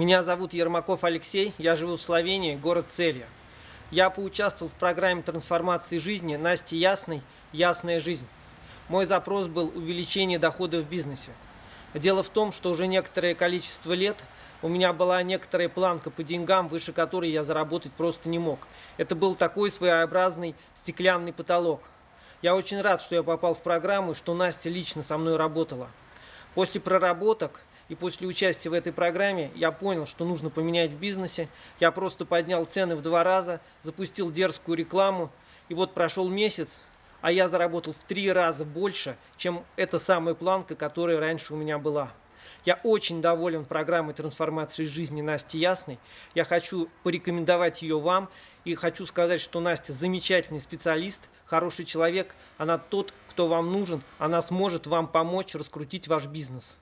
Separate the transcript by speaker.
Speaker 1: Меня зовут Ермаков Алексей, я живу в Словении, город Целья. Я поучаствовал в программе трансформации жизни Насти Ясной «Ясная жизнь». Мой запрос был увеличение дохода в бизнесе. Дело в том, что уже некоторое количество лет у меня была некоторая планка по деньгам, выше которой я заработать просто не мог. Это был такой своеобразный стеклянный потолок. Я очень рад, что я попал в программу, что Настя лично со мной работала. После проработок и после участия в этой программе я понял, что нужно поменять в бизнесе. Я просто поднял цены в два раза, запустил дерзкую рекламу. И вот прошел месяц, а я заработал в три раза больше, чем эта самая планка, которая раньше у меня была. Я очень доволен программой трансформации жизни Насти Ясной. Я хочу порекомендовать ее вам и хочу сказать, что Настя замечательный специалист, хороший человек. Она тот, кто вам нужен. Она сможет вам помочь раскрутить ваш бизнес.